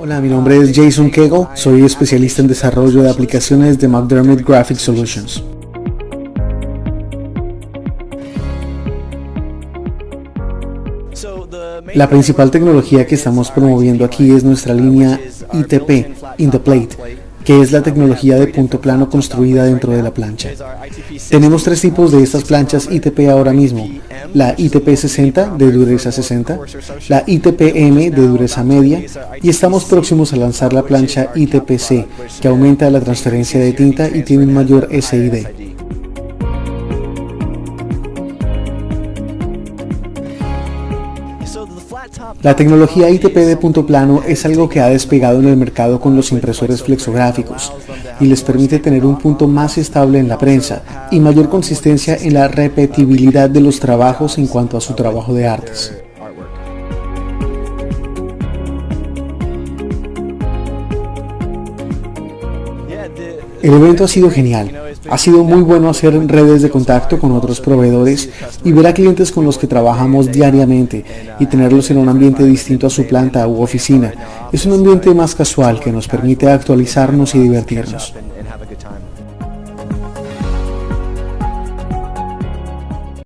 Hola, mi nombre es Jason Kegel, soy especialista en desarrollo de aplicaciones de McDermott Graphic Solutions. La principal tecnología que estamos promoviendo aquí es nuestra línea ITP, In the Plate, que es la tecnología de punto plano construida dentro de la plancha. Tenemos tres tipos de estas planchas ITP ahora mismo, la ITP 60 de dureza 60, la ITP-M de dureza media y estamos próximos a lanzar la plancha ITP-C que aumenta la transferencia de tinta y tiene un mayor SID. La tecnología ITP de punto plano es algo que ha despegado en el mercado con los impresores flexográficos y les permite tener un punto más estable en la prensa y mayor consistencia en la repetibilidad de los trabajos en cuanto a su trabajo de artes. El evento ha sido genial. Ha sido muy bueno hacer redes de contacto con otros proveedores y ver a clientes con los que trabajamos diariamente y tenerlos en un ambiente distinto a su planta u oficina. Es un ambiente más casual que nos permite actualizarnos y divertirnos.